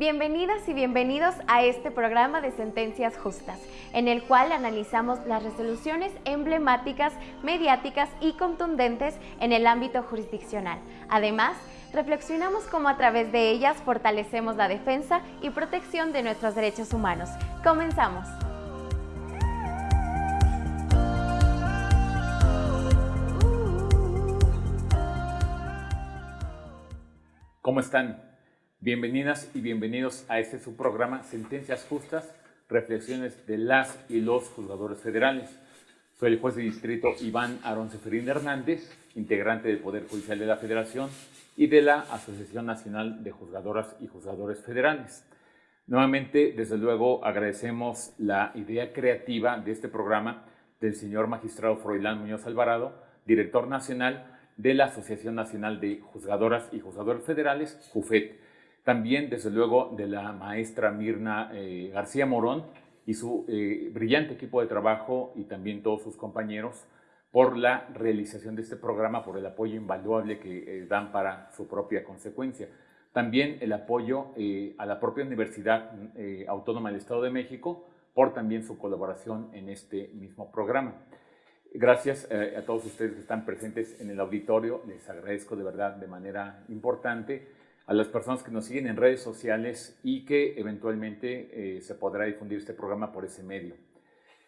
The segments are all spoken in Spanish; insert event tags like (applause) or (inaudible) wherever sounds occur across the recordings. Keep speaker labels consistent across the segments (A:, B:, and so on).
A: Bienvenidas y bienvenidos a este programa de Sentencias Justas, en el cual analizamos las resoluciones emblemáticas, mediáticas y contundentes en el ámbito jurisdiccional. Además, reflexionamos cómo a través de ellas fortalecemos la defensa y protección de nuestros derechos humanos. Comenzamos.
B: ¿Cómo están? Bienvenidas y bienvenidos a este su programa Sentencias Justas, reflexiones de las y los juzgadores federales. Soy el juez de distrito Iván Aarón Seferín Hernández, integrante del Poder Judicial de la Federación y de la Asociación Nacional de Juzgadoras y Juzgadores Federales. Nuevamente, desde luego, agradecemos la idea creativa de este programa del señor magistrado Froilán Muñoz Alvarado, director nacional de la Asociación Nacional de Juzgadoras y Juzgadores Federales, JUFET también, desde luego, de la maestra Mirna eh, García Morón y su eh, brillante equipo de trabajo y también todos sus compañeros por la realización de este programa, por el apoyo invaluable que eh, dan para su propia consecuencia. También el apoyo a la propia Universidad Autónoma del Estado de México por también su colaboración en este mismo programa. Gracias a todos ustedes que están presentes en el auditorio, les agradezco de verdad de manera importante a las personas que nos siguen en redes sociales y que eventualmente eh, se podrá difundir este programa por ese medio.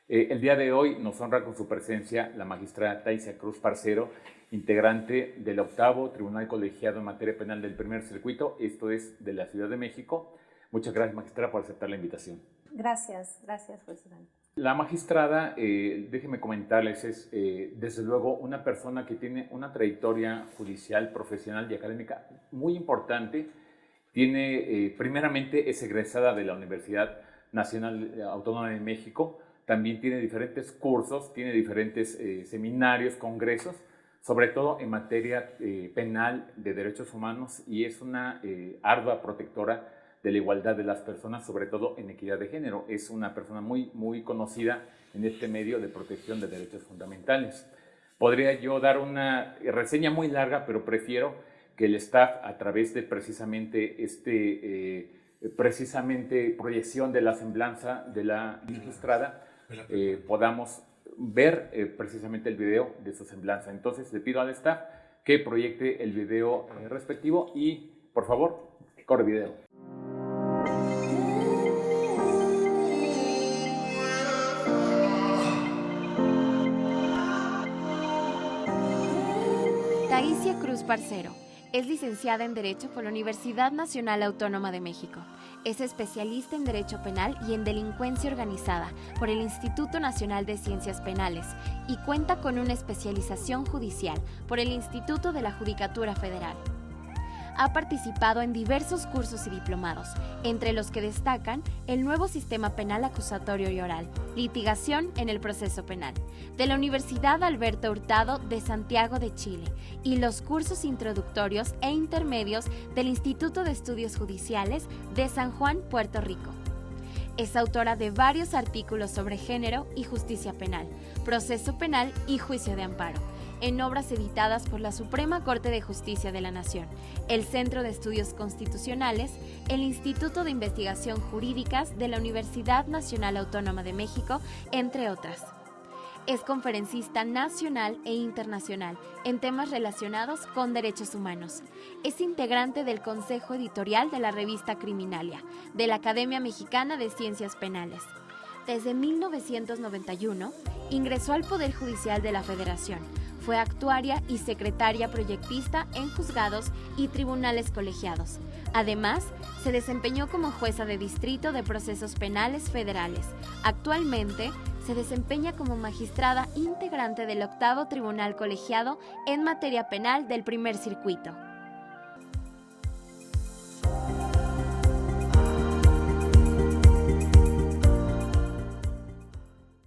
B: Eh, el día de hoy nos honra con su presencia la magistrada Taisia Cruz Parcero, integrante del octavo Tribunal Colegiado en Materia Penal del Primer Circuito, esto es de la Ciudad de México. Muchas gracias, magistrada, por aceptar la invitación.
C: Gracias, gracias, juez
B: la magistrada, eh, déjeme comentarles, es eh, desde luego una persona que tiene una trayectoria judicial, profesional y académica muy importante. Tiene, eh, primeramente, es egresada de la Universidad Nacional Autónoma de México. También tiene diferentes cursos, tiene diferentes seminarios, congresos, sobre todo en materia penal de derechos humanos y es una ardua protectora de la igualdad de las personas, sobre todo en equidad de género. Es una persona muy, muy conocida en este medio de protección de derechos fundamentales. Podría yo dar una reseña muy larga, pero prefiero que el staff, a través de precisamente este, eh, precisamente proyección de la semblanza de la magistrada, eh, podamos ver eh, precisamente el video de su semblanza. Entonces, le pido al staff que proyecte el video respectivo y, por favor, corre video.
A: Parcero es licenciada en Derecho por la Universidad Nacional Autónoma de México. Es especialista en Derecho Penal y en Delincuencia Organizada por el Instituto Nacional de Ciencias Penales y cuenta con una especialización judicial por el Instituto de la Judicatura Federal ha participado en diversos cursos y diplomados, entre los que destacan el nuevo sistema penal acusatorio y oral, litigación en el proceso penal, de la Universidad Alberto Hurtado de Santiago de Chile y los cursos introductorios e intermedios del Instituto de Estudios Judiciales de San Juan, Puerto Rico. Es autora de varios artículos sobre género y justicia penal, proceso penal y juicio de amparo en obras editadas por la Suprema Corte de Justicia de la Nación, el Centro de Estudios Constitucionales, el Instituto de Investigación Jurídicas de la Universidad Nacional Autónoma de México, entre otras. Es conferencista nacional e internacional en temas relacionados con derechos humanos. Es integrante del Consejo Editorial de la revista Criminalia, de la Academia Mexicana de Ciencias Penales. Desde 1991, ingresó al Poder Judicial de la Federación, fue actuaria y secretaria proyectista en juzgados y tribunales colegiados. Además, se desempeñó como jueza de distrito de procesos penales federales. Actualmente, se desempeña como magistrada integrante del octavo tribunal colegiado en materia penal del primer circuito.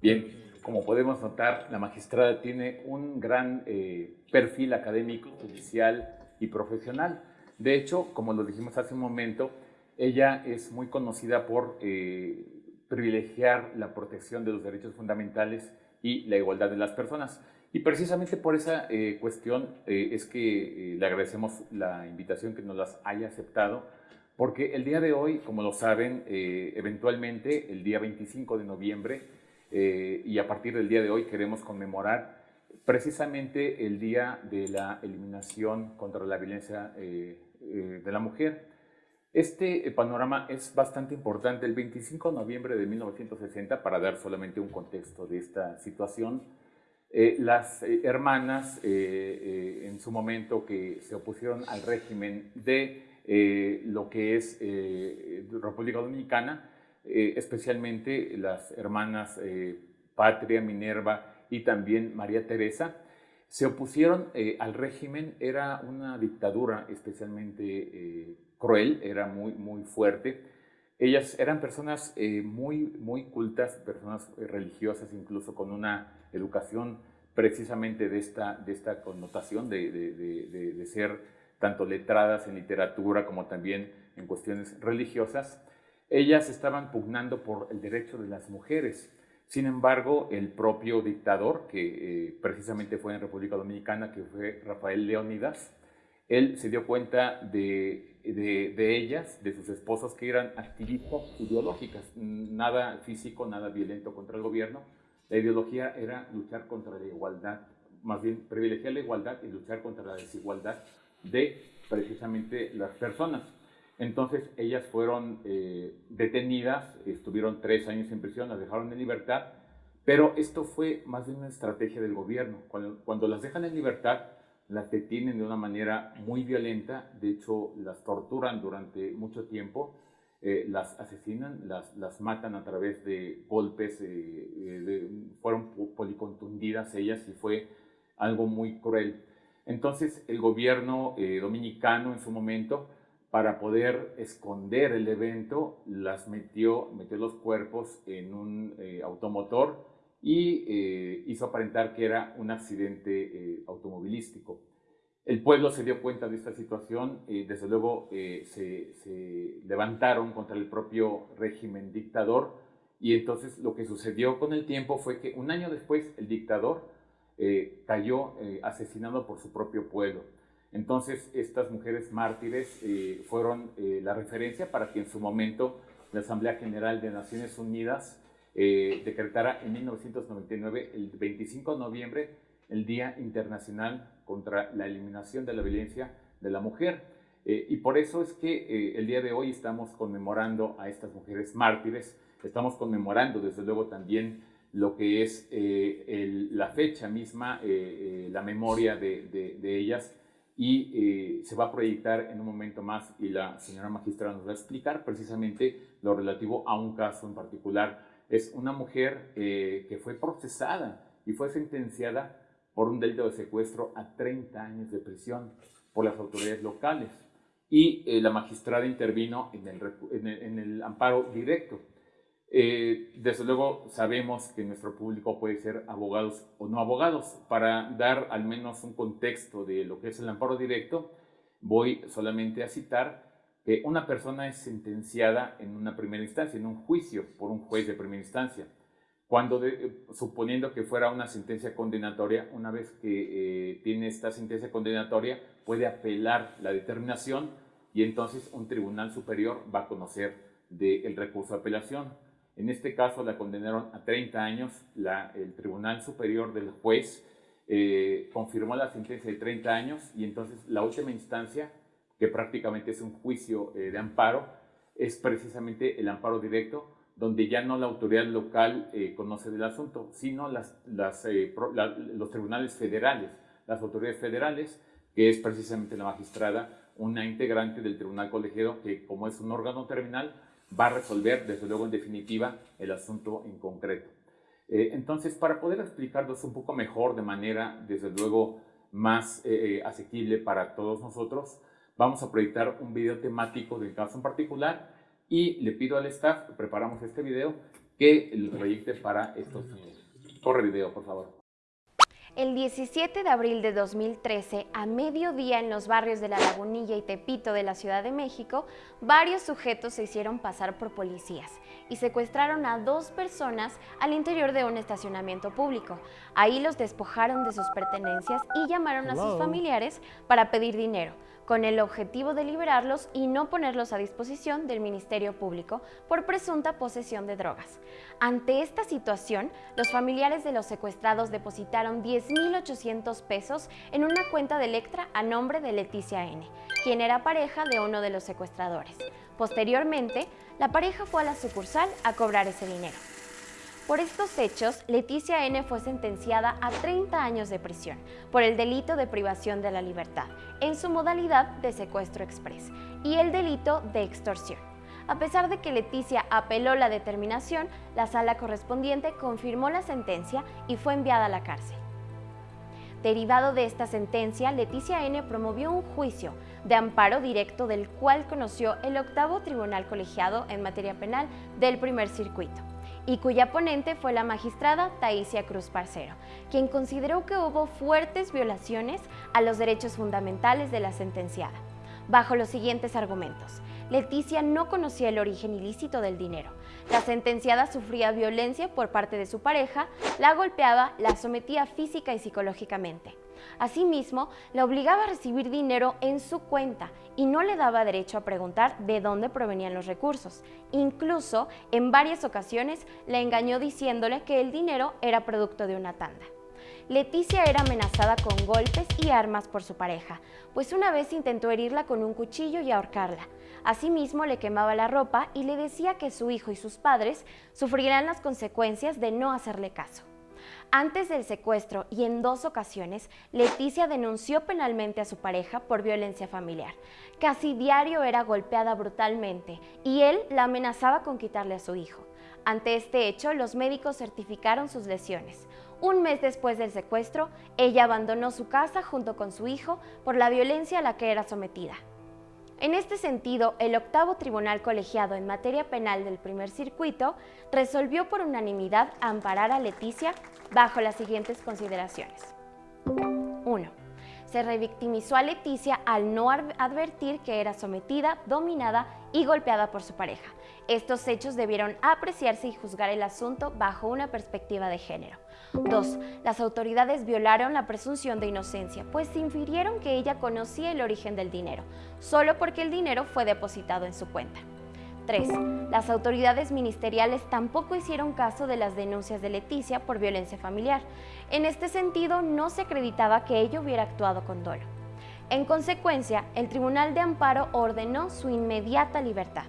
B: Bien, como podemos notar, la magistrada tiene un gran eh, perfil académico, judicial y profesional. De hecho, como lo dijimos hace un momento, ella es muy conocida por eh, privilegiar la protección de los derechos fundamentales y la igualdad de las personas. Y precisamente por esa eh, cuestión es que le agradecemos la invitación que nos las haya aceptado porque el día de hoy, como lo saben, eh, eventualmente el día 25 de noviembre eh, y a partir del día de hoy queremos conmemorar precisamente el día de la eliminación contra la violencia eh, de la mujer. Este panorama es bastante importante. El 25 de noviembre de 1960, para dar solamente un contexto de esta situación, las hermanas en su momento que se opusieron al régimen de eh, lo que es eh, República Dominicana, eh, especialmente las hermanas Patria, Minerva y también María Teresa, se opusieron al régimen, era una dictadura especialmente cruel, era muy, muy fuerte. Ellas eran personas muy, muy cultas, personas religiosas, incluso con una educación precisamente de esta, de esta connotación de, de, de ser tanto letradas en literatura como también en cuestiones religiosas, ellas estaban pugnando por el derecho de las mujeres. Sin embargo, el propio dictador, que eh, precisamente fue en República Dominicana, que fue Rafael Leónidas, él se dio cuenta de, de, ellas, de sus esposos, que eran activistas ideológicas, nada físico, nada violento contra el gobierno. La ideología era luchar contra la igualdad, más bien privilegiar la igualdad y luchar contra la desigualdad de precisamente las personas. Entonces ellas fueron eh, detenidas, estuvieron tres años en prisión, las dejaron en libertad, pero esto fue más bien una estrategia del gobierno. Cuando, las dejan en libertad, las detienen de una manera muy violenta, de hecho las torturan durante mucho tiempo, eh, las asesinan, las, matan a través de golpes, eh, fueron policontundidas ellas y fue algo muy cruel. Entonces el gobierno eh, dominicano en su momento, para poder esconder el evento, las metió, metió los cuerpos en un eh, automotor y eh, hizo aparentar que era un accidente automovilístico. El pueblo se dio cuenta de esta situación, y desde luego se, levantaron contra el propio régimen dictador y entonces lo que sucedió con el tiempo fue que un año después el dictador eh, cayó eh, asesinado por su propio pueblo. Entonces, estas mujeres mártires eh, fueron la referencia para que en su momento la Asamblea General de Naciones Unidas decretara en 1999, el 25 de noviembre, el Día Internacional contra la Eliminación de la Violencia de la Mujer. y por eso es que el día de hoy estamos conmemorando a estas mujeres mártires, estamos conmemorando desde luego también lo que es eh, la fecha misma, eh, eh, la memoria de, ellas y se va a proyectar en un momento más y la señora magistrada nos va a explicar precisamente lo relativo a un caso en particular. Es una mujer que fue procesada y fue sentenciada por un delito de secuestro a 30 años de prisión por las autoridades locales y la magistrada intervino en el amparo directo eh, desde luego sabemos que nuestro público puede ser abogados o no abogados. Para dar al menos un contexto de lo que es el amparo directo, voy solamente a citar que una persona es sentenciada en una primera instancia, en un juicio por un juez de primera instancia. Cuando, suponiendo que fuera una sentencia condenatoria, una vez que eh, tiene esta sentencia condenatoria, puede apelar la determinación y entonces un tribunal superior va a conocer del recurso de apelación. En este caso la condenaron a 30 años. el Tribunal Superior del Juez eh, confirmó la sentencia de 30 años y entonces la última instancia, que prácticamente es un juicio eh, de amparo, es precisamente el amparo directo, donde ya no la autoridad local eh, conoce del asunto, sino las, los tribunales federales, las autoridades federales, que es precisamente la magistrada, una integrante del tribunal colegiado, que como es un órgano terminal, va a resolver, desde luego, en definitiva, el asunto en concreto. Eh, entonces, para poder explicarlos un poco mejor, de manera, desde luego, más eh, eh, asequible para todos nosotros, vamos a proyectar un video temático del caso en particular y le pido al staff, preparamos este video, que lo proyecte para estos niños. Corre video, por favor.
A: El 17 de abril de 2013, a mediodía en los barrios de La Lagunilla y Tepito de la Ciudad de México, varios sujetos se hicieron pasar por policías y secuestraron a dos personas al interior de un estacionamiento público. Ahí los despojaron de sus pertenencias y llamaron a sus familiares para pedir dinero, con el objetivo de liberarlos y no ponerlos a disposición del Ministerio Público por presunta posesión de drogas. Ante esta situación, los familiares de los secuestrados depositaron 10.800 pesos en una cuenta de Electra a nombre de Leticia N., quien era pareja de uno de los secuestradores. Posteriormente, la pareja fue a la sucursal a cobrar ese dinero. Por estos hechos, Leticia N. fue sentenciada a 30 años de prisión por el delito de privación de la libertad, en su modalidad de secuestro express, y el delito de extorsión. A pesar de que Leticia apeló la determinación, la sala correspondiente confirmó la sentencia y fue enviada a la cárcel. Derivado de esta sentencia, Leticia N. promovió un juicio de amparo directo del cual conoció el octavo tribunal colegiado en materia penal del primer circuito y cuya ponente fue la magistrada Taisia Cruz Parcero, quien consideró que hubo fuertes violaciones a los derechos fundamentales de la sentenciada, bajo los siguientes argumentos. Leticia no conocía el origen ilícito del dinero. La sentenciada sufría violencia por parte de su pareja, la golpeaba, la sometía física y psicológicamente. Asimismo, la obligaba a recibir dinero en su cuenta y no le daba derecho a preguntar de dónde provenían los recursos. Incluso, en varias ocasiones, le engañó diciéndole que el dinero era producto de una tanda. Leticia era amenazada con golpes y armas por su pareja, pues una vez intentó herirla con un cuchillo y ahorcarla. Asimismo, le quemaba la ropa y le decía que su hijo y sus padres sufrirán las consecuencias de no hacerle caso. Antes del secuestro y en dos ocasiones, Leticia denunció penalmente a su pareja por violencia familiar. Casi diario era golpeada brutalmente y él la amenazaba con quitarle a su hijo. Ante este hecho, los médicos certificaron sus lesiones. Un mes después del secuestro, ella abandonó su casa junto con su hijo por la violencia a la que era sometida. En este sentido, el octavo tribunal colegiado en materia penal del primer circuito resolvió por unanimidad amparar a Leticia bajo las siguientes consideraciones. 1. Se revictimizó a Leticia al no advertir que era sometida, dominada y golpeada por su pareja. Estos hechos debieron apreciarse y juzgar el asunto bajo una perspectiva de género. 2. Las autoridades violaron la presunción de inocencia, pues infirieron que ella conocía el origen del dinero, solo porque el dinero fue depositado en su cuenta. 3. Las autoridades ministeriales tampoco hicieron caso de las denuncias de Leticia por violencia familiar. En este sentido, no se acreditaba que ella hubiera actuado con dolo. En consecuencia, el Tribunal de Amparo ordenó su inmediata libertad.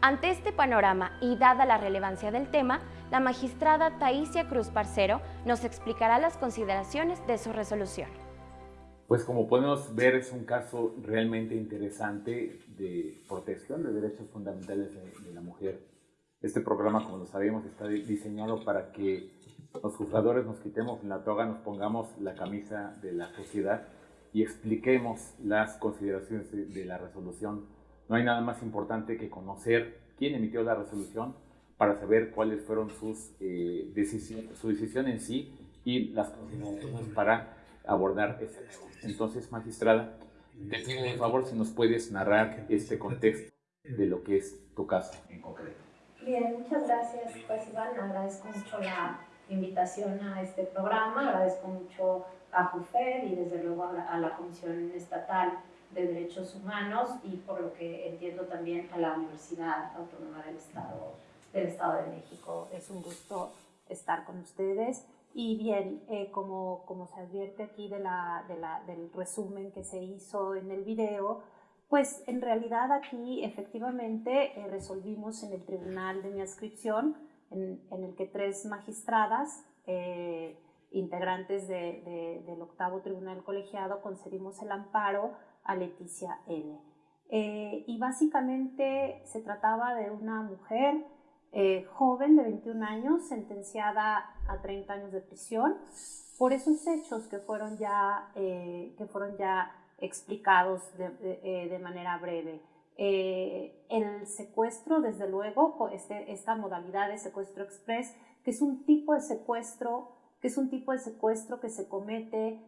A: Ante este panorama y dada la relevancia del tema, la magistrada Taisia Cruz Parcero nos explicará las consideraciones de su resolución.
B: Pues como podemos ver es un caso realmente interesante de protección de derechos fundamentales de, la mujer. Este programa, como lo sabemos, está diseñado para que los juzgadores nos quitemos la toga, nos pongamos la camisa de la sociedad y expliquemos las consideraciones de la resolución no hay nada más importante que conocer quién emitió la resolución para saber cuáles fueron sus eh, decisiones, su decisión en sí y las consideraciones para abordar ese tema. Entonces, magistrada, te pido por favor si nos puedes narrar este contexto de lo que es tu caso en concreto.
D: Bien, muchas gracias, pues Iván, agradezco mucho la invitación a este programa, agradezco mucho a JUFED y desde luego a la Comisión Estatal de Derechos Humanos y por lo que entiendo también a la Universidad Autónoma del Estado, del Estado de México. Es un gusto estar con ustedes. Y bien, eh, como, como se advierte aquí de la, de la, del resumen que se hizo en el video, pues en realidad aquí efectivamente eh, resolvimos en el tribunal de mi adscripción, en, en el que tres magistradas, eh, integrantes de, del octavo tribunal colegiado, concedimos el amparo a Leticia N. Eh, y básicamente se trataba de una mujer eh, joven de 21 años, sentenciada a 30 años de prisión por esos hechos que fueron ya, eh, que fueron ya explicados de, manera breve. el secuestro, desde luego, este, esta modalidad de secuestro express, que es un tipo de secuestro, que es un tipo de secuestro que se comete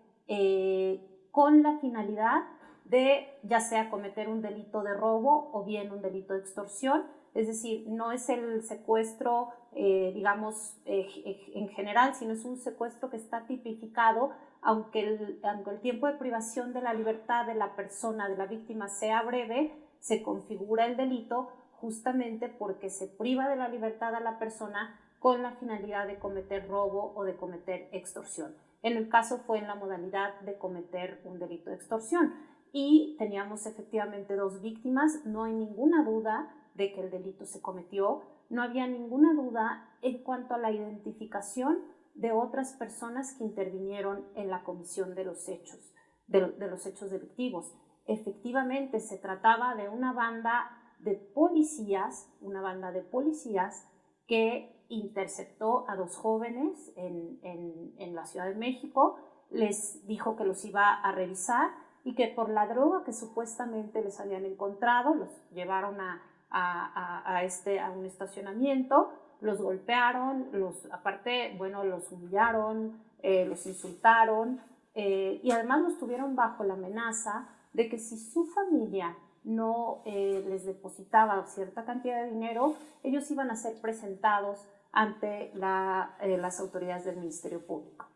D: con la finalidad de ya sea cometer un delito de robo o bien un delito de extorsión es decir, no es el secuestro, eh, digamos, eh, en general, sino es un secuestro que está tipificado, aunque el, aunque el tiempo de privación de la libertad de la persona, de la víctima, sea breve, se configura el delito justamente porque se priva de la libertad a la persona con la finalidad de cometer robo o de cometer extorsión. En el caso fue en la modalidad de cometer un delito de extorsión y teníamos efectivamente dos víctimas, no hay ninguna duda de que el delito se cometió, no había ninguna duda en cuanto a la identificación de otras personas que intervinieron en la comisión de los hechos, de, los hechos delictivos. Efectivamente se trataba de una banda de policías, una banda de policías que interceptó a dos jóvenes en, en, la Ciudad de México, les dijo que los iba a revisar y que por la droga que supuestamente les habían encontrado, los llevaron a, a, este, a un estacionamiento, los golpearon, los, aparte, bueno, los humillaron, eh, los insultaron eh, y además los tuvieron bajo la amenaza de que si su familia no eh, les depositaba cierta cantidad de dinero, ellos iban a ser presentados ante las autoridades del Ministerio Público.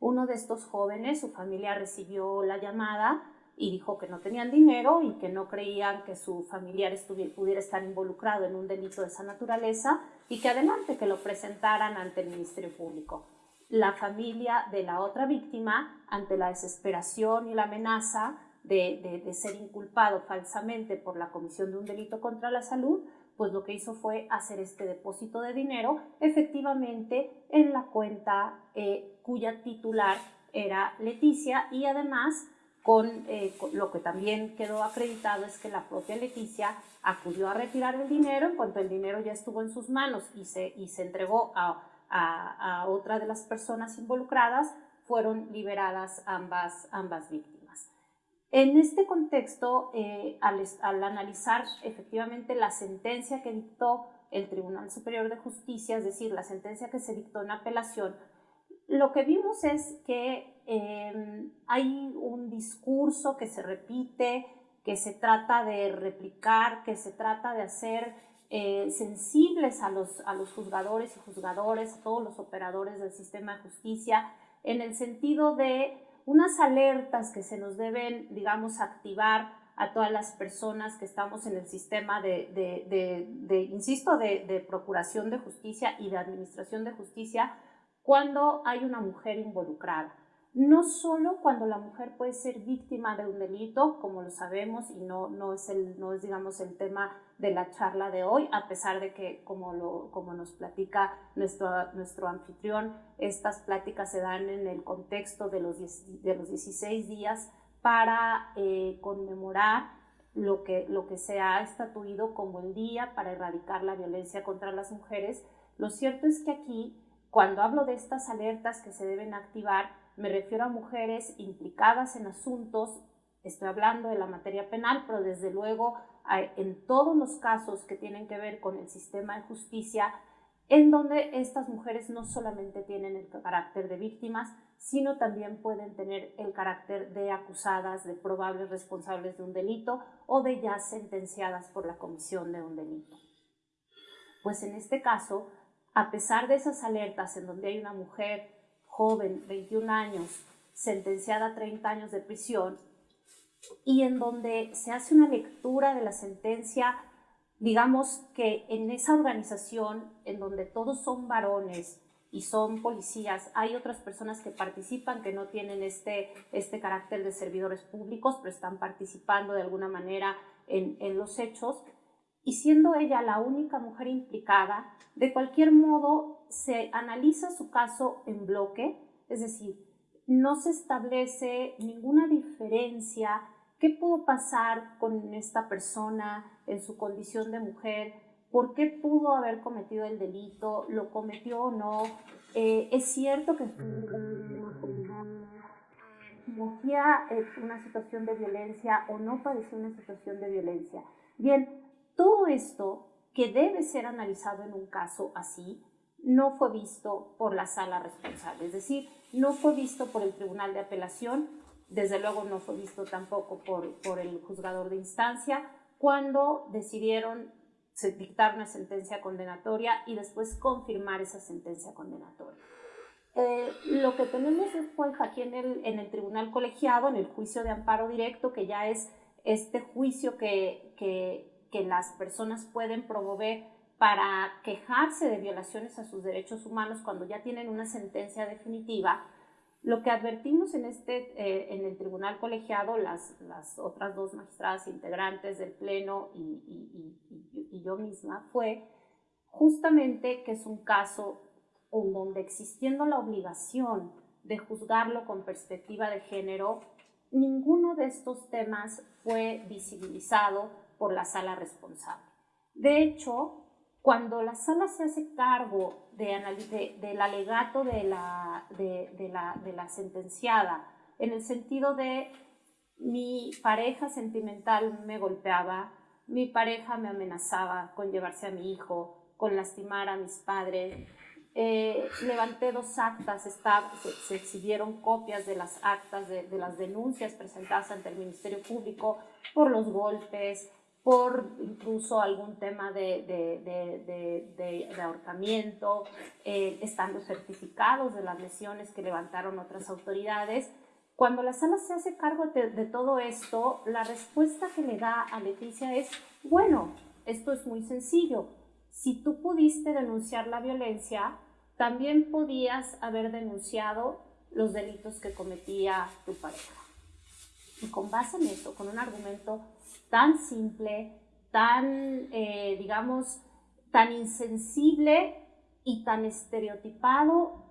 D: Uno de estos jóvenes, su familia recibió la llamada y dijo que no tenían dinero y que no creían que su familiar pudiera estar involucrado en un delito de esa naturaleza y que adelante que lo presentaran ante el Ministerio Público. La familia de la otra víctima, ante la desesperación y la amenaza de, de ser inculpado falsamente por la comisión de un delito contra la salud, pues lo que hizo fue hacer este depósito de dinero efectivamente en la cuenta eh, cuya titular era Leticia y además eh, con, lo que también quedó acreditado es que la propia Leticia acudió a retirar el dinero en cuanto el dinero ya estuvo en sus manos y se, y se entregó a, a, otra de las personas involucradas, fueron liberadas ambas, ambas víctimas. En este contexto, eh, al, analizar efectivamente la sentencia que dictó el Tribunal Superior de Justicia, es decir, la sentencia que se dictó en apelación, lo que vimos es que em, hay un discurso que se repite, que se trata de replicar, que se trata de hacer eh, sensibles a los, a los juzgadores y juzgadores, a todos los operadores del sistema de justicia, en el sentido de unas alertas que se nos deben, digamos, activar a todas las personas que estamos en el sistema de, de, insisto, de, procuración de justicia y de administración de justicia cuando hay una mujer involucrada no solo cuando la mujer puede ser víctima de un delito, como lo sabemos, y no, no, es, el, no es, digamos, el tema de la charla de hoy, a pesar de que, como, lo, como nos platica nuestro, nuestro anfitrión, estas pláticas se dan en el contexto de los, de los 16 días para eh, conmemorar lo que, lo que se ha estatuido como el día para erradicar la violencia contra las mujeres. Lo cierto es que aquí, cuando hablo de estas alertas que se deben activar, me refiero a mujeres implicadas en asuntos, estoy hablando de la materia penal, pero desde luego en todos los casos que tienen que ver con el sistema de justicia, en donde estas mujeres no solamente tienen el carácter de víctimas, sino también pueden tener el carácter de acusadas, de probables responsables de un delito o de ya sentenciadas por la comisión de un delito. Pues en este caso, a pesar de esas alertas en donde hay una mujer joven, 21 años, sentenciada a 30 años de prisión, y en donde se hace una lectura de la sentencia, digamos que en esa organización, en donde todos son varones y son policías, hay otras personas que participan que no tienen este, este carácter de servidores públicos, pero están participando de alguna manera en, en los hechos, y siendo ella la única mujer implicada, de cualquier modo se analiza su caso en bloque, es decir, no se establece ninguna diferencia qué pudo pasar con esta persona en su condición de mujer, por qué pudo haber cometido el delito, lo cometió o no. Eh, es cierto que padecía una situación de violencia o no padeció una situación de violencia. Bien, todo esto que debe ser analizado en un caso así, no fue visto por la sala responsable, es decir, no fue visto por el tribunal de apelación, desde luego no fue visto tampoco por, por el juzgador de instancia, cuando decidieron dictar una sentencia condenatoria y después confirmar esa sentencia condenatoria. Eh, lo que tenemos después aquí en el, en el tribunal colegiado, en el juicio de amparo directo, que ya es este juicio que, que, que las personas pueden promover para quejarse de violaciones a sus derechos humanos cuando ya tienen una sentencia definitiva, lo que advertimos en, este, eh, en el tribunal colegiado, las, las, otras dos magistradas integrantes del Pleno y, y, y, yo misma, fue justamente que es un caso en donde existiendo la obligación de juzgarlo con perspectiva de género, ninguno de estos temas fue visibilizado por la sala responsable. De hecho, cuando la sala se hace cargo de, del alegato de la, de, la, de la sentenciada, en el sentido de mi pareja sentimental me golpeaba, mi pareja me amenazaba con llevarse a mi hijo, con lastimar a mis padres. Eh, levanté dos actas, está, se, se, exhibieron copias de las actas de, de, las denuncias presentadas ante el Ministerio Público por los golpes, por incluso algún tema de, de, de, ahorcamiento, eh, estando certificados de las lesiones que levantaron otras autoridades. Cuando la sala se hace cargo de, todo esto, la respuesta que le da a Leticia es, bueno, esto es muy sencillo. Si tú pudiste denunciar la violencia, también podías haber denunciado los delitos que cometía tu pareja. Y con base en eso, con un argumento tan simple, tan, eh, digamos, tan insensible y tan estereotipado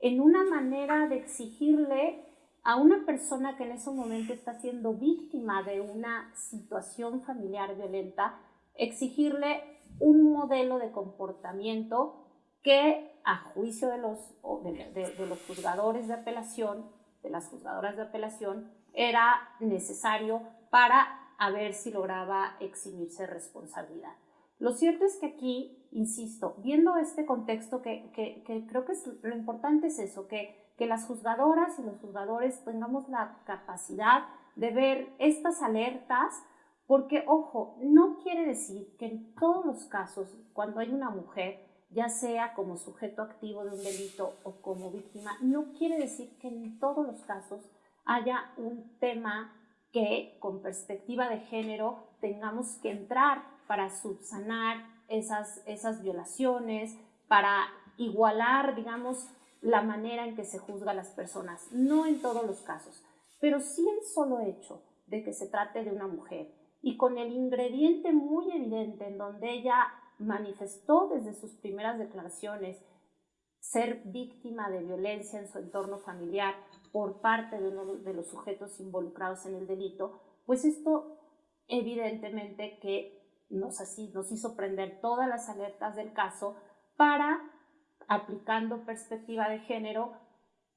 D: en una manera de exigirle a una persona que en ese momento está siendo víctima de una situación familiar violenta, exigirle un modelo de comportamiento que a juicio de los, de los juzgadores de apelación, de las juzgadoras de apelación, era necesario para a ver si lograba eximirse responsabilidad. Lo cierto es que aquí, insisto, viendo este contexto, que, que, creo que lo importante es eso, que, que las juzgadoras y los juzgadores tengamos la capacidad de ver estas alertas, porque, ojo, no quiere decir que en todos los casos, cuando hay una mujer, ya sea como sujeto activo de un delito o como víctima, no quiere decir que en todos los casos haya un tema que con perspectiva de género tengamos que entrar para subsanar esas, esas violaciones, para igualar, digamos, la manera en que se juzga a las personas. No en todos los casos, pero sí el solo hecho de que se trate de una mujer y con el ingrediente muy evidente en donde ella manifestó desde sus primeras declaraciones ser víctima de violencia en su entorno familiar por parte de uno de los sujetos involucrados en el delito, pues esto evidentemente que nos, nos hizo prender todas las alertas del caso para, aplicando perspectiva de género,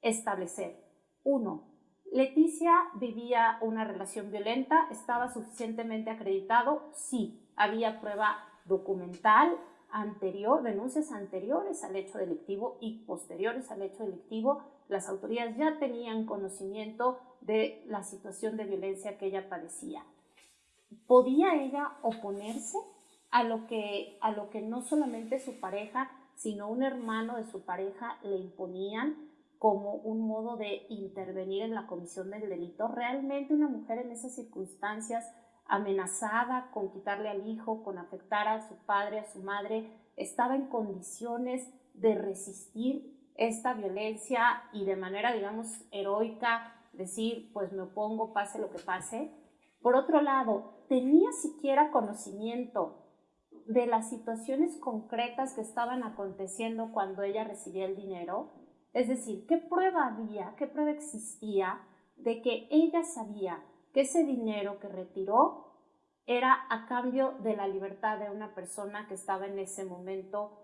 D: establecer, uno, Leticia vivía una relación violenta, estaba suficientemente acreditado, sí, había prueba documental anterior, denuncias anteriores al hecho delictivo y posteriores al hecho delictivo las autoridades ya tenían conocimiento de la situación de violencia que ella padecía. ¿Podía ella oponerse a lo que, a lo que no solamente su pareja, sino un hermano de su pareja le imponían como un modo de intervenir en la comisión del delito? ¿Realmente una mujer en esas circunstancias amenazada con quitarle al hijo, con afectar a su padre, a su madre, estaba en condiciones de resistir esta violencia y de manera, digamos, heroica decir, pues me opongo, pase lo que pase. Por otro lado, ¿tenía siquiera conocimiento de las situaciones concretas que estaban aconteciendo cuando ella recibía el dinero? Es decir, ¿qué prueba había, qué prueba existía de que ella sabía que ese dinero que retiró era a cambio de la libertad de una persona que estaba en ese momento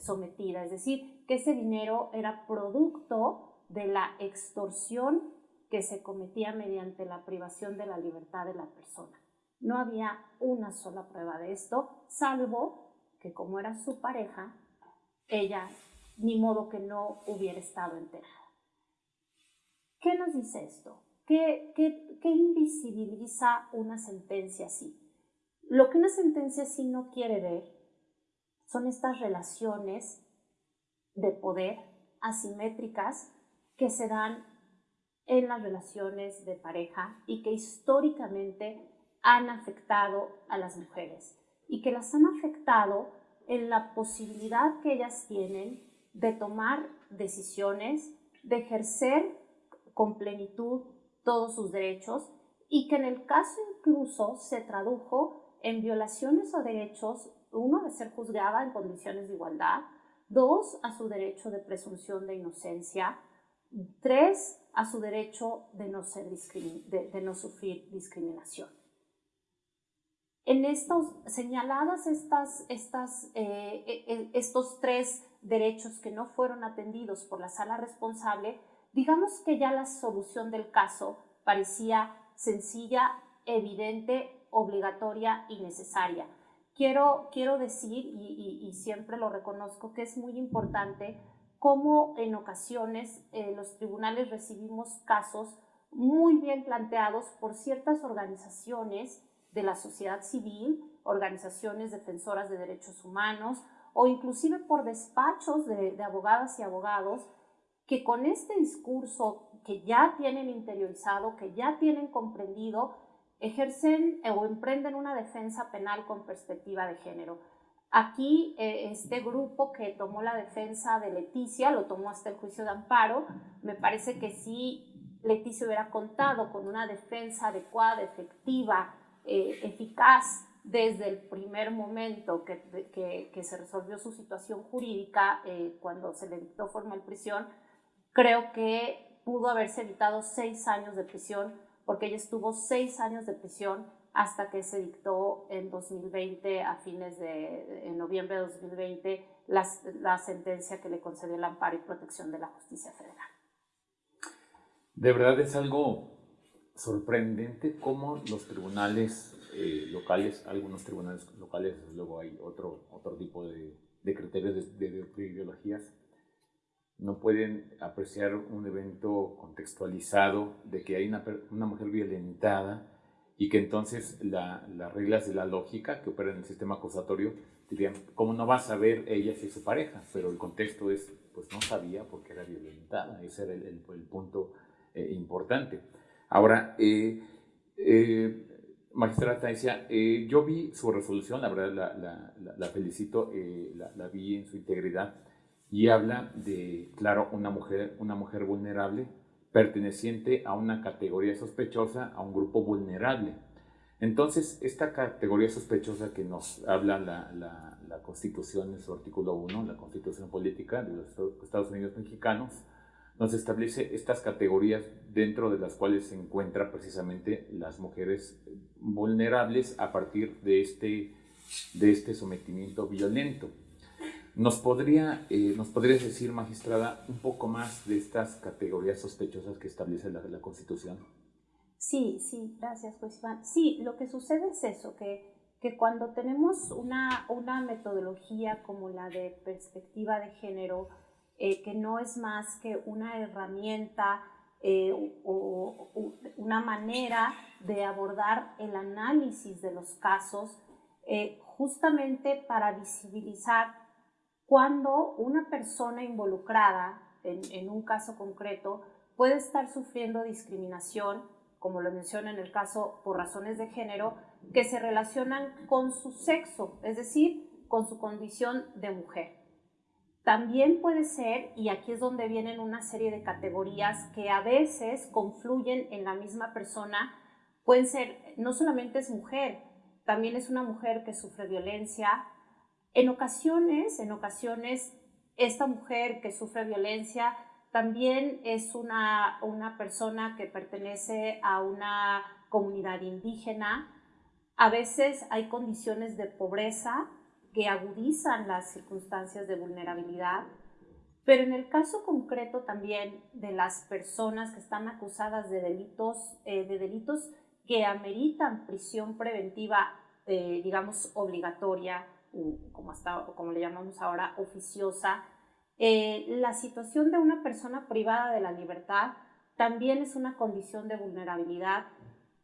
D: sometida, es decir, que ese dinero era producto de la extorsión que se cometía mediante la privación de la libertad de la persona. No había una sola prueba de esto, salvo que como era su pareja, ella ni modo que no hubiera estado enterada. ¿Qué nos dice esto? ¿Qué, qué, qué invisibiliza una sentencia así? Lo que una sentencia sí no quiere ver son estas relaciones de poder asimétricas que se dan en las relaciones de pareja y que históricamente han afectado a las mujeres y que las han afectado en la posibilidad que ellas tienen de tomar decisiones, de ejercer con plenitud todos sus derechos y que en el caso incluso se tradujo en violaciones a derechos, uno, de ser juzgada en condiciones de igualdad, dos, a su derecho de presunción de inocencia, tres, a su derecho de no, ser de, no sufrir discriminación. En estos, señaladas estas, eh, e, e, estos tres derechos que no fueron atendidos por la sala responsable, digamos que ya la solución del caso parecía sencilla, evidente, obligatoria y necesaria. Quiero, quiero decir, y, y, siempre lo reconozco, que es muy importante cómo en ocasiones eh, los tribunales recibimos casos muy bien planteados por ciertas organizaciones de la sociedad civil, organizaciones defensoras de derechos humanos o inclusive por despachos de, de abogadas y abogados que con este discurso que ya tienen interiorizado, que ya tienen comprendido, ejercen o emprenden una defensa penal con perspectiva de género. Aquí eh, este grupo que tomó la defensa de Leticia, lo tomó hasta el juicio de amparo, me parece que si Leticia hubiera contado con una defensa adecuada, efectiva, eh, eficaz desde el primer momento que, que, se resolvió su situación jurídica, eh, cuando se le dictó formal prisión, creo que pudo haberse evitado seis años de prisión, porque ella estuvo seis años de prisión hasta que se dictó en 2020, a fines de en noviembre de 2020, la, sentencia que le concedió el amparo y protección de la justicia federal.
B: De verdad es algo sorprendente cómo los tribunales eh, locales, algunos tribunales locales, luego hay otro, otro tipo de, criterios de, ideologías, no pueden apreciar un evento contextualizado de que hay una, mujer violentada y que entonces las reglas de la lógica que operan en el sistema acusatorio dirían, ¿cómo no va a saber ella si es su pareja? Pero el contexto es, pues no sabía porque era violentada, ese era el, el, punto eh, importante. Ahora, eh, eh, magistrata decía, eh, yo vi su resolución, la verdad la, la, felicito, la, la, vi en su integridad y habla de, claro, una mujer, una mujer vulnerable perteneciente a una categoría sospechosa, a un grupo vulnerable. Entonces, esta categoría sospechosa que nos habla la, la, Constitución en su artículo 1, la Constitución Política de los Estados Unidos Mexicanos, nos establece estas categorías dentro de las cuales se encuentran precisamente las mujeres vulnerables a partir de este, de este sometimiento violento. ¿Nos, podría, eh, ¿Nos podrías decir, magistrada, un poco más de estas categorías sospechosas que establece la, la Constitución?
D: Sí, sí, gracias, pues Iván. Sí, lo que sucede es eso, que, que cuando tenemos una, una metodología como la de perspectiva de género, eh, que no es más que una herramienta eh, o, o, una manera de abordar el análisis de los casos, justamente para visibilizar cuando una persona involucrada en, un caso concreto puede estar sufriendo discriminación, como lo menciona en el caso por razones de género, que se relacionan con su sexo, es decir, con su condición de mujer. También puede ser, y aquí es donde vienen una serie de categorías que a veces confluyen en la misma persona, pueden ser, no solamente es mujer, también es una mujer que sufre violencia, en ocasiones, en ocasiones, esta mujer que sufre violencia también es una, una persona que pertenece a una comunidad indígena. A veces hay condiciones de pobreza que agudizan las circunstancias de vulnerabilidad, pero en el caso concreto también de las personas que están acusadas de delitos, eh, de delitos que ameritan prisión preventiva, eh, digamos, obligatoria, como, hasta, como le llamamos ahora, oficiosa, eh, la situación de una persona privada de la libertad también es una condición de vulnerabilidad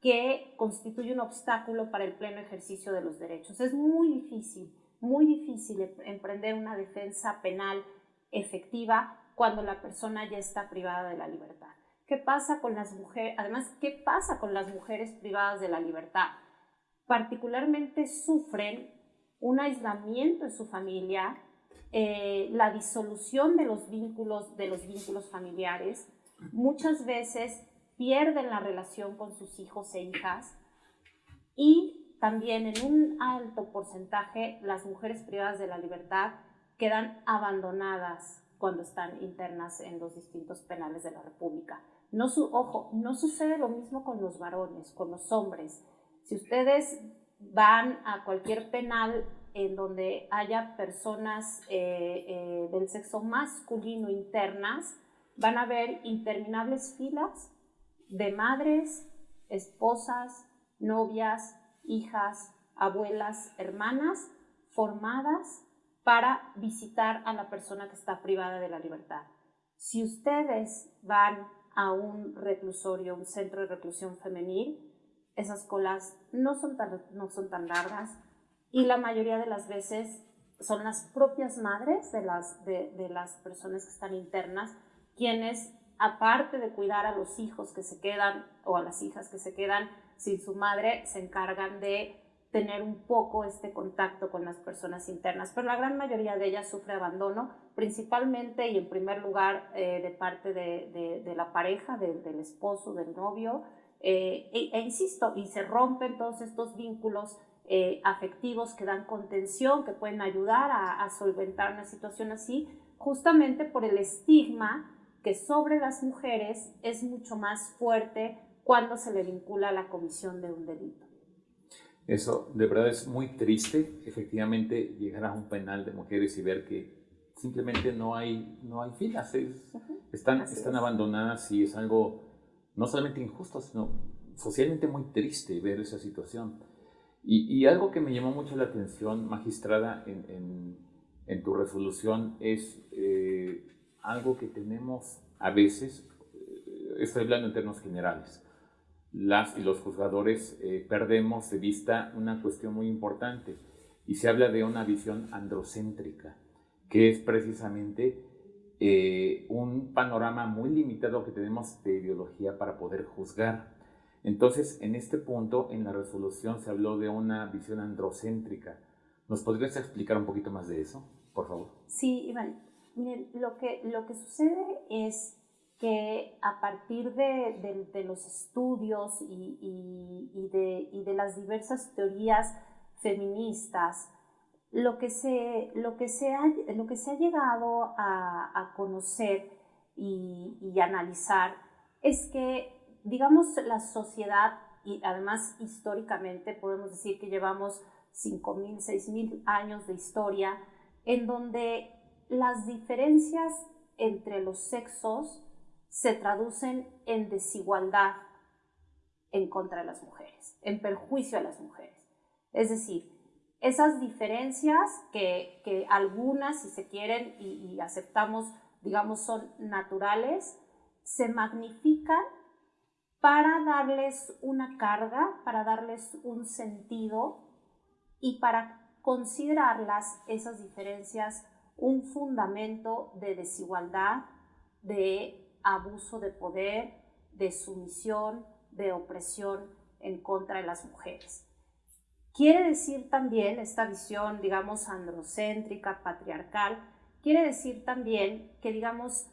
D: que constituye un obstáculo para el pleno ejercicio de los derechos. Es muy difícil, muy difícil em, emprender una defensa penal efectiva cuando la persona ya está privada de la libertad. ¿Qué pasa con las mujeres? Además, ¿qué pasa con las mujeres privadas de la libertad? Particularmente sufren un aislamiento en su familia, eh, la disolución de los vínculos de los vínculos familiares. Muchas veces pierden la relación con sus hijos e hijas y también en un alto porcentaje las mujeres privadas de la libertad quedan abandonadas cuando están internas en los distintos penales de la República. No su, ojo, no sucede lo mismo con los varones, con los hombres. Si ustedes van a cualquier penal en donde haya personas eh, eh, del sexo masculino internas, van a ver interminables filas de madres, esposas, novias, hijas, abuelas, hermanas, formadas para visitar a la persona que está privada de la libertad. Si ustedes van a un reclusorio, un centro de reclusión femenil, esas colas no son tan, no son tan largas y la mayoría de las veces son las propias madres de las, de, las personas que están internas quienes, aparte de cuidar a los hijos que se quedan o a las hijas que se quedan sin su madre, se encargan de tener un poco este contacto con las personas internas, pero la gran mayoría de ellas sufre abandono, principalmente y en primer lugar eh, de parte de, de, la pareja, del esposo, del novio, eh, e, e, insisto, y se rompen todos estos vínculos eh, afectivos que dan contención, que pueden ayudar a, a solventar una situación así, justamente por el estigma que sobre las mujeres es mucho más fuerte cuando se le vincula a la comisión de un delito.
B: Eso de verdad es muy triste, efectivamente, llegar a un penal de mujeres y ver que simplemente no hay, no hay filas, están, están abandonadas y es algo no solamente injusto, sino socialmente muy triste ver esa situación. Y, algo que me llamó mucho la atención, magistrada, en, en, tu resolución es eh, algo que tenemos a veces, eh, estoy hablando en términos generales, las y los juzgadores eh, perdemos de vista una cuestión muy importante y se habla de una visión androcéntrica, que es precisamente eh, un panorama muy limitado que tenemos de ideología para poder juzgar. Entonces, en este punto, en la resolución se habló de una visión androcéntrica. ¿Nos podrías explicar un poquito más de eso, por favor?
D: Sí, Iván. Miren, lo que, lo que sucede es que a partir de, los estudios y, de, las diversas teorías feministas, lo que se, lo que se, ha, lo que se ha llegado a, conocer y, analizar es que, digamos, la sociedad, y además históricamente podemos decir que llevamos 5.000, 6.000 años de historia, en donde las diferencias entre los sexos se traducen en desigualdad en contra de las mujeres, en perjuicio a las mujeres. Es decir, esas diferencias que, algunas, si se quieren, y, aceptamos, digamos, son naturales, se magnifican para darles una carga, para darles un sentido y para considerarlas, esas diferencias, un fundamento de desigualdad, de abuso de poder, de sumisión, de opresión en contra de las mujeres. Quiere decir también esta visión, digamos, androcéntrica, patriarcal, quiere decir también que, digamos,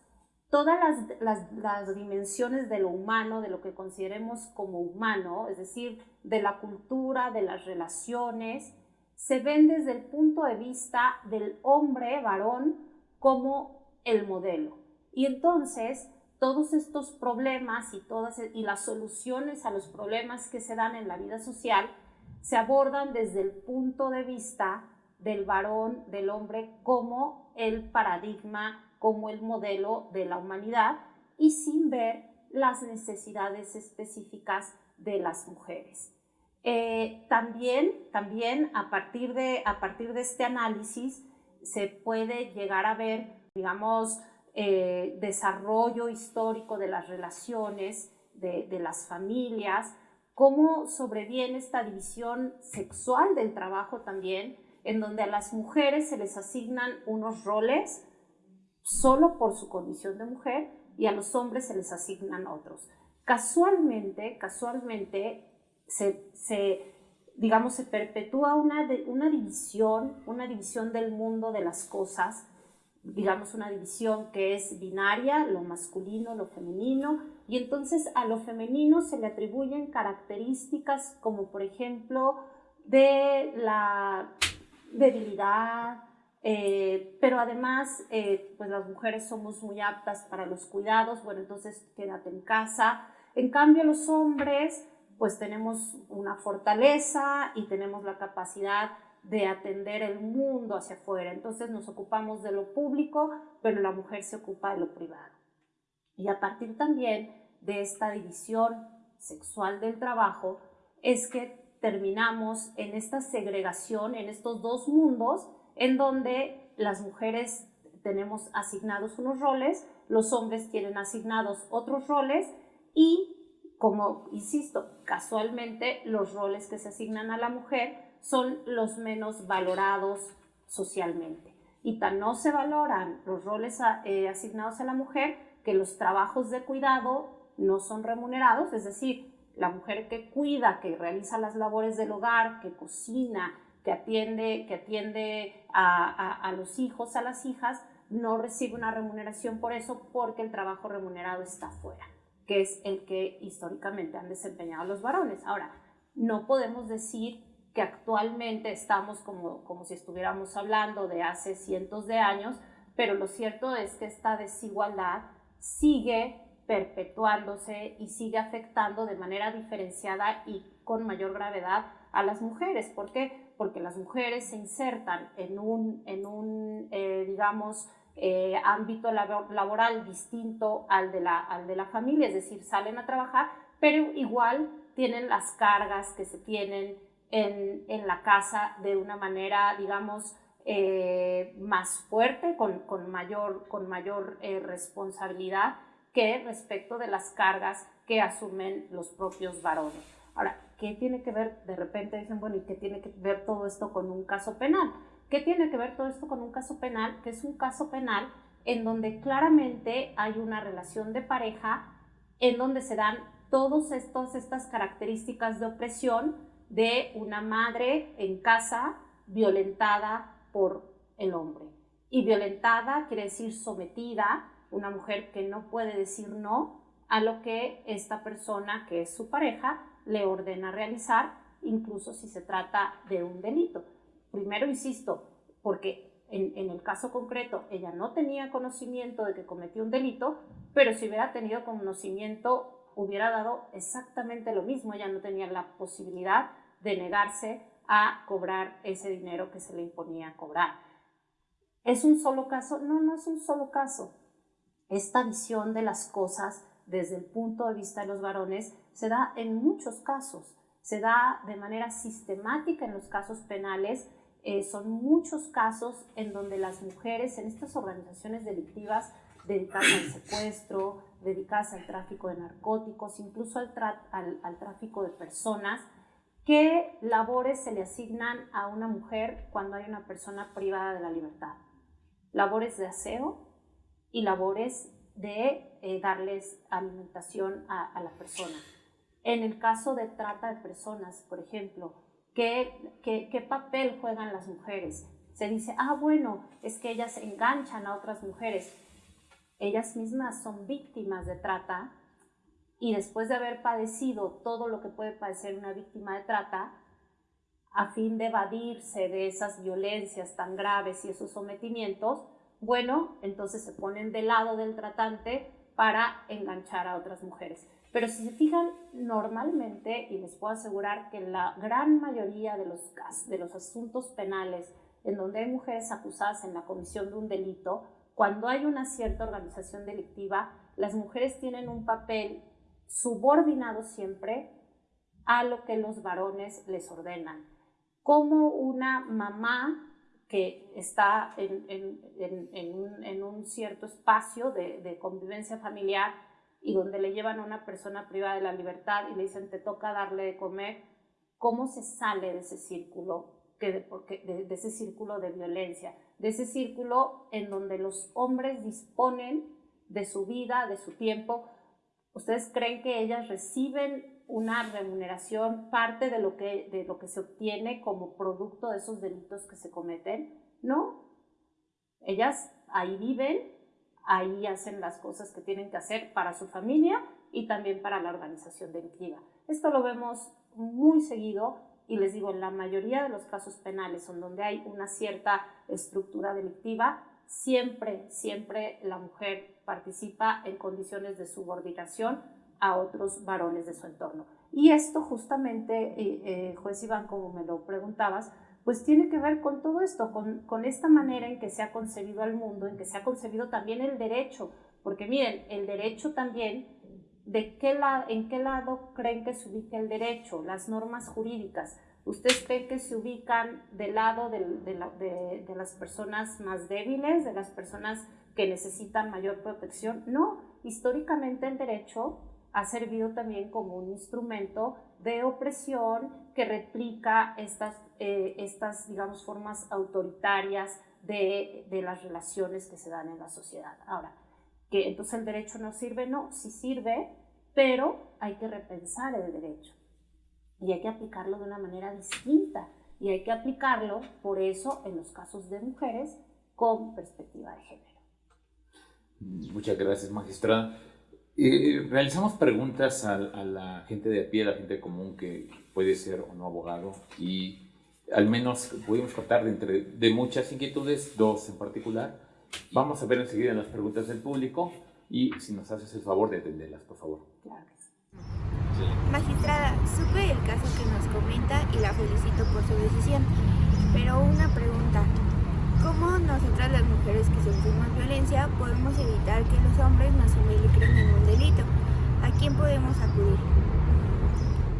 D: todas las, las, dimensiones de lo humano, de lo que consideremos como humano, es decir, de la cultura, de las relaciones, se ven desde el punto de vista del hombre, varón, como el modelo. Y entonces todos estos problemas y, todas, y las soluciones a los problemas que se dan en la vida social se abordan desde el punto de vista del varón, del hombre, como el paradigma, como el modelo de la humanidad y sin ver las necesidades específicas de las mujeres. Eh, también, también a, partir de, a partir de este análisis se puede llegar a ver, digamos, eh, desarrollo histórico de las relaciones de, las familias, cómo sobreviene esta división sexual del trabajo también, en donde a las mujeres se les asignan unos roles solo por su condición de mujer y a los hombres se les asignan otros. Casualmente, casualmente se, digamos, se perpetúa una, una división, una división del mundo de las cosas, digamos, una división que es binaria, lo masculino, lo femenino, y entonces a lo femenino se le atribuyen características como, por ejemplo, de la debilidad, eh, pero además, eh, pues las mujeres somos muy aptas para los cuidados, bueno, entonces quédate en casa. En cambio, los hombres, pues tenemos una fortaleza y tenemos la capacidad de atender el mundo hacia afuera. Entonces nos ocupamos de lo público, pero la mujer se ocupa de lo privado. Y a partir también de esta división sexual del trabajo, es que terminamos en esta segregación, en estos dos mundos, en donde las mujeres tenemos asignados unos roles, los hombres tienen asignados otros roles y, como insisto, casualmente los roles que se asignan a la mujer son los menos valorados socialmente. Y tan no se valoran los roles eh, asignados a la mujer que los trabajos de cuidado no son remunerados, es decir, la mujer que cuida, que realiza las labores del hogar, que cocina, que atiende, que atiende a, los hijos, a las hijas, no recibe una remuneración por eso porque el trabajo remunerado está fuera, que es el que históricamente han desempeñado los varones. Ahora, no podemos decir que actualmente estamos como, como si estuviéramos hablando de hace cientos de años, pero lo cierto es que esta desigualdad sigue perpetuándose y sigue afectando de manera diferenciada y con mayor gravedad a las mujeres. ¿Por qué? Porque las mujeres se insertan en un, en un eh, digamos, eh, ámbito laboral distinto al de, la, al de la familia, es decir, salen a trabajar, pero igual tienen las cargas que se tienen en, en la casa de una manera, digamos, eh, más fuerte, con, con mayor, con mayor responsabilidad que respecto de las cargas que asumen los propios varones. Ahora, ¿qué tiene que ver? De repente dicen, bueno, ¿y qué tiene que ver todo esto con un caso penal? ¿Qué tiene que ver todo esto con un caso penal? Que es un caso penal en donde claramente hay una relación de pareja, en donde se dan todas estas características de opresión de una madre en casa violentada por el hombre. Y violentada quiere decir sometida, una mujer que no puede decir no a lo que esta persona, que es su pareja, le ordena realizar, incluso si se trata de un delito. Primero, insisto, porque en, el caso concreto ella no tenía conocimiento de que cometió un delito, pero si hubiera tenido conocimiento hubiera dado exactamente lo mismo, ella no tenía la posibilidad de negarse a cobrar ese dinero que se le imponía cobrar. ¿Es un solo caso? No, no es un solo caso esta visión de las cosas desde el punto de vista de los varones se da en muchos casos, se da de manera sistemática en los casos penales, eh, son muchos casos en donde las mujeres en estas organizaciones delictivas dedicadas al (coughs) secuestro, dedicadas al tráfico de narcóticos, incluso al, al tráfico de personas, ¿qué labores se le asignan a una mujer cuando hay una persona privada de la libertad? Labores de aseo, y labores de eh, darles alimentación a, la persona. En el caso de trata de personas, por ejemplo, ¿qué, ¿qué, qué, papel juegan las mujeres? Se dice, ah, bueno, es que ellas enganchan a otras mujeres. Ellas mismas son víctimas de trata y después de haber padecido todo lo que puede padecer una víctima de trata, a fin de evadirse de esas violencias tan graves y esos sometimientos, bueno, entonces se ponen del lado del tratante para enganchar a otras mujeres. Pero si se fijan, normalmente, y les puedo asegurar que la gran mayoría de los, de los asuntos penales en donde hay mujeres acusadas en la comisión de un delito, cuando hay una cierta organización delictiva, las mujeres tienen un papel subordinado siempre a lo que los varones les ordenan. Como una mamá que está en, un, cierto espacio de, convivencia familiar y donde le llevan a una persona privada de la libertad y le dicen te toca darle de comer, ¿cómo se sale de ese círculo, que de, de ese círculo de violencia, de ese círculo en donde los hombres disponen de su vida, de su tiempo? ¿Ustedes creen que ellas reciben una remuneración, parte de lo, que, de lo que se obtiene como producto de esos delitos que se cometen? No. Ellas ahí viven, ahí hacen las cosas que tienen que hacer para su familia y también para la organización delictiva. Esto lo vemos muy seguido y les digo, en la mayoría de los casos penales en donde hay una cierta estructura delictiva, siempre, siempre la mujer participa en condiciones de subordinación a otros varones de su entorno. Y esto justamente, eh, eh, juez Iván, como me lo preguntabas, pues tiene que ver con todo esto, con, con, esta manera en que se ha concebido el mundo, en que se ha concebido también el derecho, porque miren, el derecho también, ¿de qué la, ¿en qué lado creen que se ubica el derecho? Las normas jurídicas. ¿Ustedes creen que se ubican del lado de, de, de las personas más débiles, de las personas que necesitan mayor protección? No, históricamente el derecho ha servido también como un instrumento de opresión que replica estas, eh, estas digamos, formas autoritarias de, de, las relaciones que se dan en la sociedad. Ahora, que entonces el derecho no sirve, no, sí sirve, pero hay que repensar el derecho y hay que aplicarlo de una manera distinta y hay que aplicarlo, por eso, en los casos de mujeres con perspectiva de género.
B: Muchas gracias, magistrada. Eh, realizamos preguntas a, la gente de a pie, a la gente común que puede ser o no abogado y al menos pudimos tratar de, entre, de muchas inquietudes, dos en particular. Vamos a ver enseguida las preguntas del público y si nos haces el favor de atenderlas, por favor.
E: Claro. Magistrada, supe el caso que nos comenta y la felicito por su decisión, pero una pregunta. ¿Cómo nosotras las mujeres que sufrimos violencia podemos evitar que los hombres nos involucren en un delito? ¿A quién podemos acudir?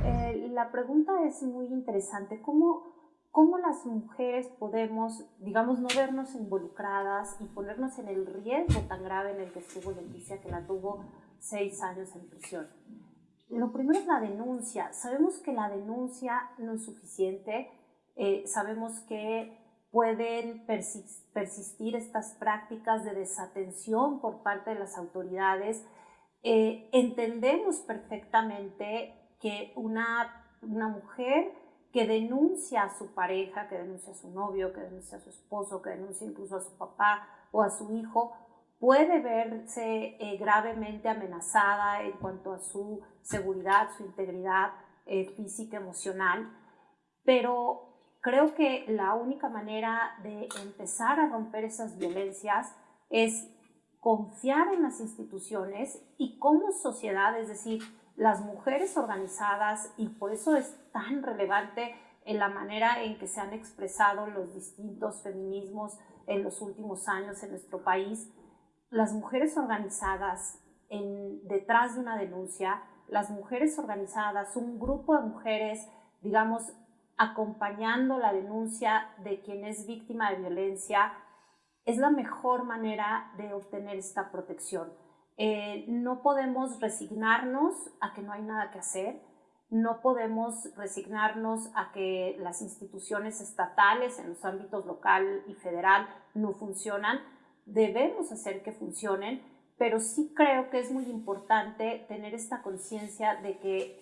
D: Eh, la pregunta es muy interesante. ¿Cómo, ¿Cómo las mujeres podemos, digamos, no vernos involucradas y ponernos en el riesgo tan grave en el que estuvo Leticia, que la tuvo seis años en prisión? Lo primero es la denuncia. Sabemos que la denuncia no es suficiente. Eh, sabemos que pueden persistir estas prácticas de desatención por parte de las autoridades. Eh, entendemos perfectamente que una, una mujer que denuncia a su pareja, que denuncia a su novio, que denuncia a su esposo, que denuncia incluso a su papá o a su hijo, puede verse eh, gravemente amenazada en cuanto a su seguridad, su integridad eh, física, emocional, pero creo que la única manera de empezar a romper esas violencias es confiar en las instituciones y como sociedad, es decir, las mujeres organizadas, y por eso es tan relevante en la manera en que se han expresado los distintos feminismos en los últimos años en nuestro país, las mujeres organizadas en, detrás de una denuncia, las mujeres organizadas, un grupo de mujeres, digamos, acompañando la denuncia de quien es víctima de violencia, es la mejor manera de obtener esta protección. Eh, no podemos resignarnos a que no hay nada que hacer, no podemos resignarnos a que las instituciones estatales en los ámbitos local y federal no funcionan, debemos hacer que funcionen, pero sí creo que es muy importante tener esta conciencia de que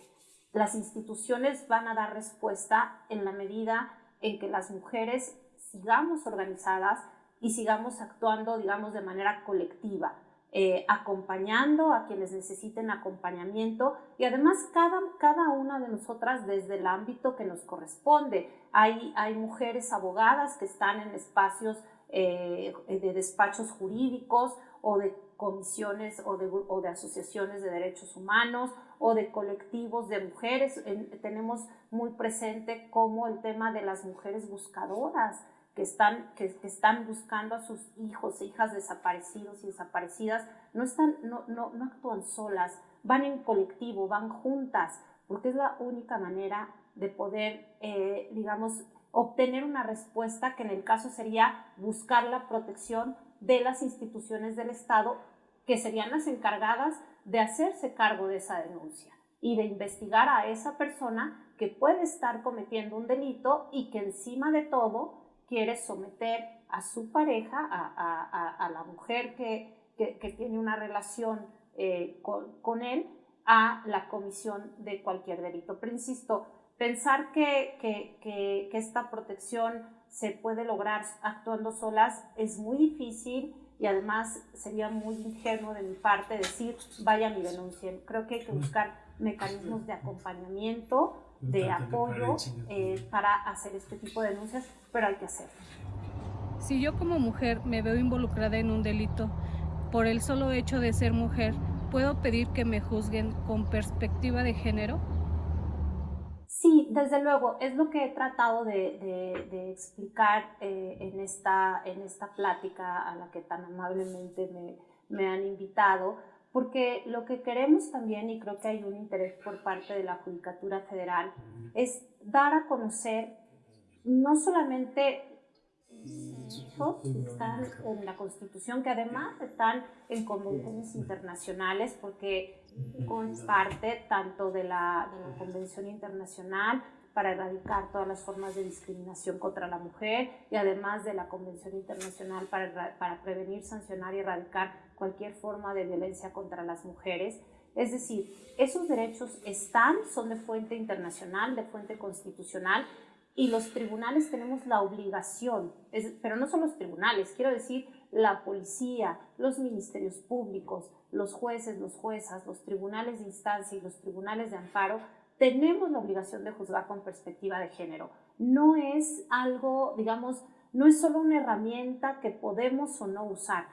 D: las instituciones van a dar respuesta en la medida en que las mujeres sigamos organizadas y sigamos actuando, digamos, de manera colectiva, eh, acompañando a quienes necesiten acompañamiento y además cada, cada una de nosotras desde el ámbito que nos corresponde. Hay, hay mujeres abogadas que están en espacios eh, de despachos jurídicos o de comisiones o de, o de asociaciones de derechos humanos o de colectivos de mujeres. tenemos muy presente como el tema de las mujeres buscadoras que están, que, están buscando a sus hijos e hijas desaparecidos y desaparecidas. No, están, no, no, no actúan solas, van en colectivo, van juntas, porque es la única manera de poder, eh, digamos, obtener una respuesta que en el caso sería buscar la protección de las instituciones del Estado que serían las encargadas de hacerse cargo de esa denuncia y de investigar a esa persona que puede estar cometiendo un delito y que encima de todo quiere someter a su pareja, a, la mujer que, tiene una relación eh, con, él, a la comisión de cualquier delito. Pero insisto, pensar que, que esta protección se puede lograr actuando solas es muy difícil y además sería muy ingenuo de mi parte decir vayan y denuncien. Creo que hay que buscar mecanismos de acompañamiento, de apoyo eh, para hacer este tipo de denuncias, pero hay que hacerlo.
F: Si yo como mujer me veo involucrada en un delito por el solo hecho de ser mujer, ¿puedo pedir que me juzguen con perspectiva de género?
D: Sí, desde luego, es lo que he tratado de, explicar eh, en, esta, en esta plática a la que tan amablemente me, me han invitado, porque lo que queremos también, y creo que hay un interés por parte de la Judicatura Federal, es dar a conocer no solamente hijos que están en la Constitución, que además están en convenciones internacionales, porque es parte tanto de la, de la Convención Internacional para erradicar todas las formas de discriminación contra la mujer y además de la Convención Internacional para, para prevenir, sancionar y erradicar cualquier forma de violencia contra las mujeres. Es decir, esos derechos están, son de fuente internacional, de fuente constitucional, y los tribunales tenemos la obligación, pero no son los tribunales, quiero decir la policía, los ministerios públicos, los jueces, los juezas, los tribunales de instancia y los tribunales de amparo, tenemos la obligación de juzgar con perspectiva de género. No es algo, digamos, no es solo una herramienta que podemos o no usar.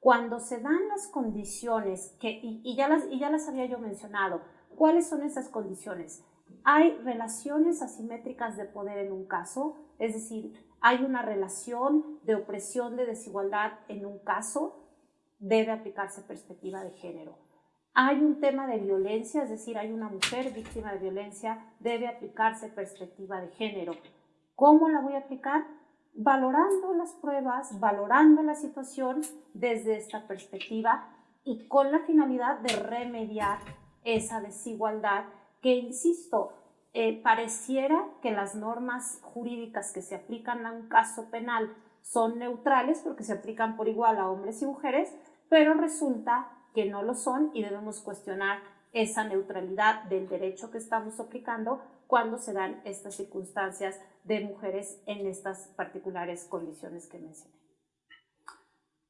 D: Cuando se dan las condiciones, que, y, ya las, y ya las había yo mencionado, ¿cuáles son esas condiciones? Hay relaciones asimétricas de poder en un caso, es decir, hay una relación de opresión, de desigualdad en un caso, debe aplicarse perspectiva de género. Hay un tema de violencia, es decir, hay una mujer víctima de violencia, debe aplicarse perspectiva de género. ¿Cómo la voy a aplicar? Valorando las pruebas, valorando la situación desde esta perspectiva y con la finalidad de remediar esa desigualdad que, insisto, eh, pareciera que las normas jurídicas que se aplican a un caso penal son neutrales porque se aplican por igual a hombres y mujeres, pero resulta que no lo son y debemos cuestionar esa neutralidad del derecho que estamos aplicando cuando se dan estas circunstancias de mujeres en estas particulares condiciones que mencioné.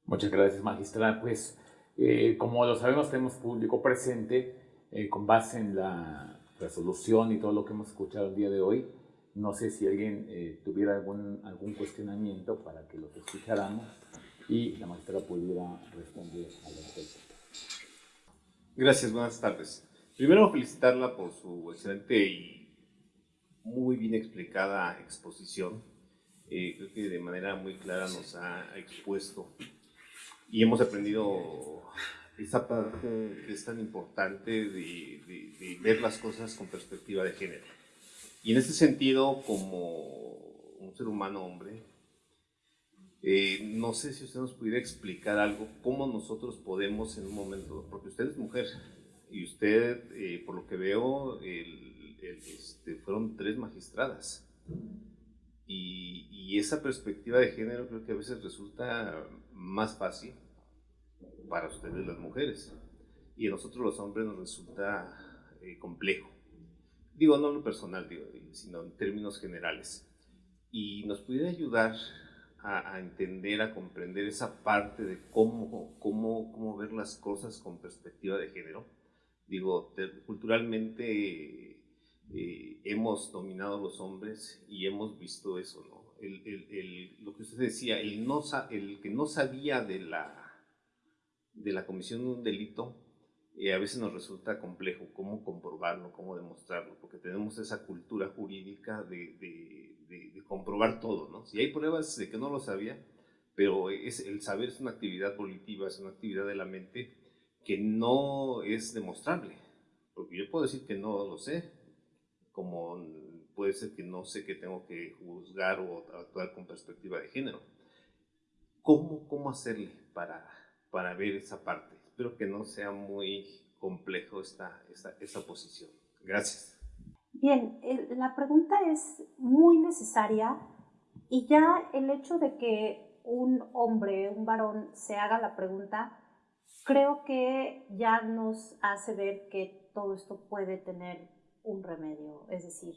B: Muchas gracias, magistrada. Pues, eh, como lo sabemos, tenemos público presente eh, con base en la resolución y todo lo que hemos escuchado el día de hoy. No sé si alguien eh, tuviera algún, algún cuestionamiento para que los escucháramos y la magistrada pudiera responder a respecto.
G: Gracias, buenas tardes. Primero felicitarla por su excelente y muy bien explicada exposición. Eh, creo que de manera muy clara nos ha expuesto y hemos aprendido esa parte que es tan importante de, de, ver las cosas con perspectiva de género. Y en ese sentido, como un ser humano hombre, eh, no sé si usted nos pudiera explicar algo, cómo nosotros podemos en un momento, porque usted es mujer y usted, eh, por lo que veo, este, fueron tres magistradas. Y, esa perspectiva de género creo que a veces resulta más fácil para ustedes las mujeres. Y a nosotros los hombres nos resulta eh, complejo. Digo, no lo personal, digo, sino en términos generales. Y nos pudiera ayudar a, entender, a comprender esa parte de cómo, cómo, cómo ver las cosas con perspectiva de género. Digo, culturalmente eh, hemos dominado los hombres y hemos visto eso, ¿no? El, el, lo que usted decía, el, no, el que no sabía de la, de la comisión de un delito, eh, a veces nos resulta complejo cómo comprobarlo, cómo demostrarlo, porque tenemos esa cultura jurídica de, de, comprobar todo, ¿no? Si hay pruebas de que no lo sabía, pero es, el saber es una actividad volitiva, es una actividad de la mente que no es demostrable, porque yo puedo decir que no lo sé, como puede ser que no sé que tengo que juzgar o actuar con perspectiva de género. ¿Cómo, cómo hacerle para, para ver esa parte? Espero que no sea muy complejo esta, esta, esta posición. Gracias.
D: Bien, la pregunta es muy necesaria y ya el hecho de que un hombre, un varón, se haga la pregunta, creo que ya nos hace ver que todo esto puede tener un remedio. Es decir,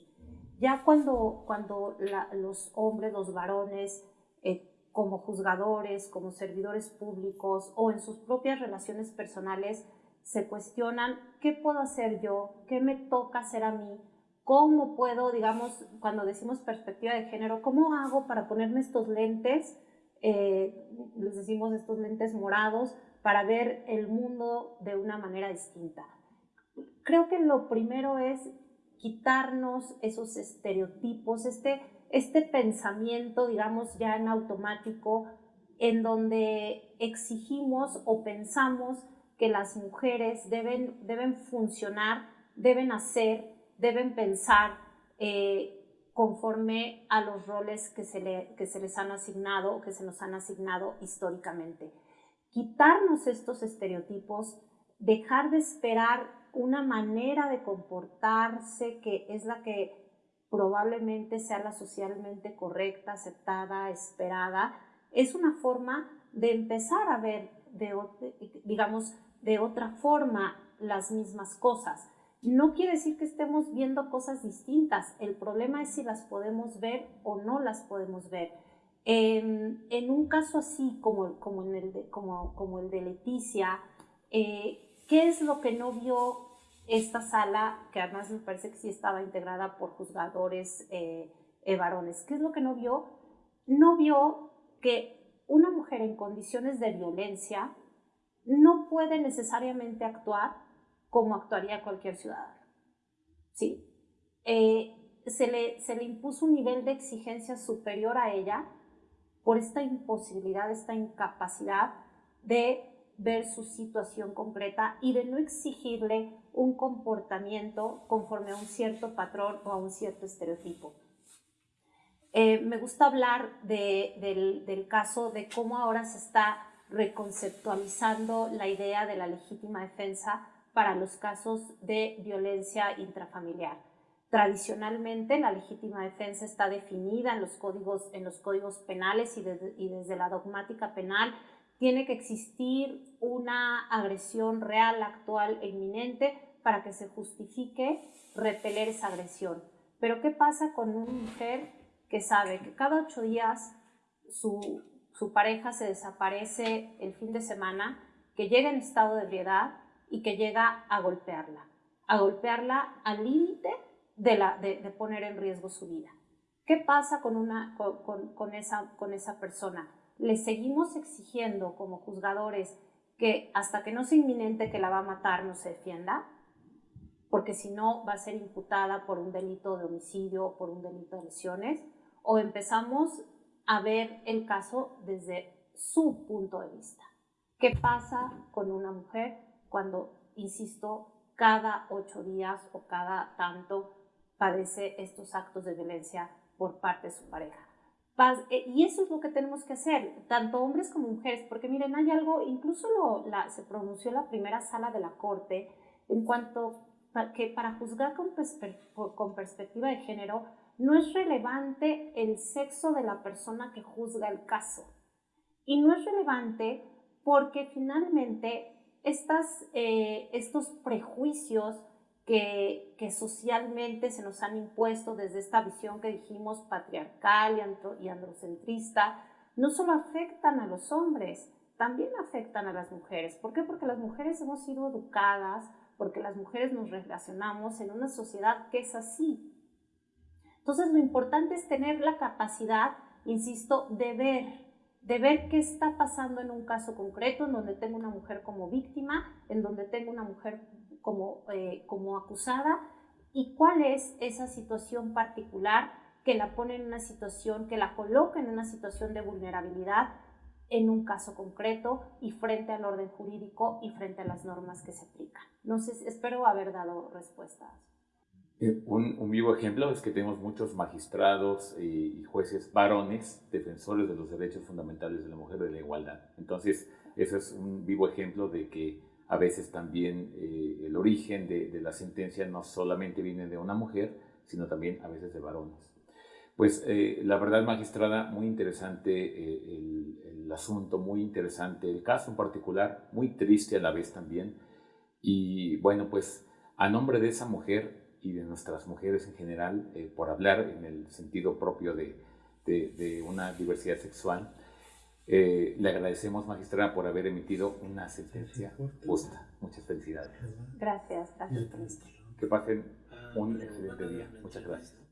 D: ya cuando, cuando los hombres, los varones, eh, como juzgadores, como servidores públicos o en sus propias relaciones personales, se cuestionan qué puedo hacer yo, qué me toca hacer a mí, cómo puedo, digamos, cuando decimos perspectiva de género, cómo hago para ponerme estos lentes, eh, les decimos estos lentes morados, para ver el mundo de una manera distinta. Creo que lo primero es quitarnos esos estereotipos, este, este pensamiento, digamos, ya en automático, en donde exigimos o pensamos que las mujeres deben, deben funcionar, deben hacer, deben pensar eh, conforme a los roles que se, le, que se les han asignado que se nos han asignado históricamente. Quitarnos estos estereotipos, dejar de esperar una manera de comportarse que es la que probablemente sea la socialmente correcta, aceptada, esperada, es una forma de empezar a ver, de, digamos, de otra forma las mismas cosas. No quiere decir que estemos viendo cosas distintas, el problema es si las podemos ver o no las podemos ver. En, un caso así como, como, el de, como el de Leticia, eh, ¿qué es lo que no vio esta sala, que además me parece que sí estaba integrada por juzgadores eh, eh, varones? ¿Qué es lo que no vio? No vio que una mujer en condiciones de violencia no puede necesariamente actuar como actuaría cualquier ciudadano. ¿sí? Eh, se, le, se le impuso un nivel de exigencia superior a ella por esta imposibilidad, esta incapacidad de ver su situación concreta y de no exigirle un comportamiento conforme a un cierto patrón o a un cierto estereotipo. Eh, me gusta hablar del, del caso de cómo ahora se está reconceptualizando la idea de la legítima defensa para los casos de violencia intrafamiliar. Tradicionalmente, la legítima defensa está definida en los códigos, en los códigos penales y, desde la dogmática penal tiene que existir una agresión real, actual e inminente para que se justifique repeler esa agresión. Pero ¿qué pasa con una mujer que sabe que cada ocho días su, su pareja se desaparece el fin de semana, que llega en estado de ebriedad, y que llega a golpearla, a golpearla al límite de, poner en riesgo su vida. ¿Qué pasa con, esa, con esa persona? Le seguimos exigiendo como juzgadores que hasta que no sea inminente que la va a matar no se defienda, porque si no va a ser imputada por un delito de homicidio o por un delito de lesiones, o empezamos a ver el caso desde su punto de vista. ¿Qué pasa con una mujer cuando, insisto, cada ocho días o cada tanto padece estos actos de violencia por parte de su pareja. Eh, y eso es lo que tenemos que hacer, tanto hombres como mujeres, porque miren, hay algo, incluso lo, la, se pronunció la primera sala de la Corte en cuanto que para juzgar con, con perspectiva de género no es relevante el sexo de la persona que juzga el caso. Y no es relevante porque finalmente estas, eh, estos prejuicios que, que, socialmente se nos han impuesto desde esta visión que dijimos patriarcal y, y androcentrista, no solo afectan a los hombres, también afectan a las mujeres. ¿Por qué? Porque las mujeres hemos sido educadas, porque las mujeres nos relacionamos en una sociedad que es así. Entonces lo importante es tener la capacidad, insisto, de ver de ver qué está pasando en un caso concreto, en donde tengo una mujer como víctima, en donde tengo una mujer como, eh, como acusada, y cuál es esa situación particular que la pone en una situación, que la coloca en una situación de vulnerabilidad en un caso concreto y frente al orden jurídico y frente a las normas que se aplican. No sé, espero haber dado respuestas.
B: Eh, un, vivo ejemplo es que tenemos muchos magistrados y jueces varones, defensores de los derechos fundamentales de la mujer, de la igualdad. Entonces, eso es un vivo ejemplo de que a veces también eh, el origen de, de, la sentencia no solamente viene de una mujer, sino también a veces de varones. Pues eh, la verdad, magistrada, muy interesante el, asunto, muy interesante el caso en particular, muy triste a la vez también. Y bueno, pues a nombre de esa mujer y de nuestras mujeres en general, eh, por hablar en el sentido propio de, de, de una diversidad sexual, eh, le agradecemos, magistrada, por haber emitido una sentencia justa. Muchas felicidades.
D: Gracias, gracias.
B: Que pasen un excelente día. Muchas gracias.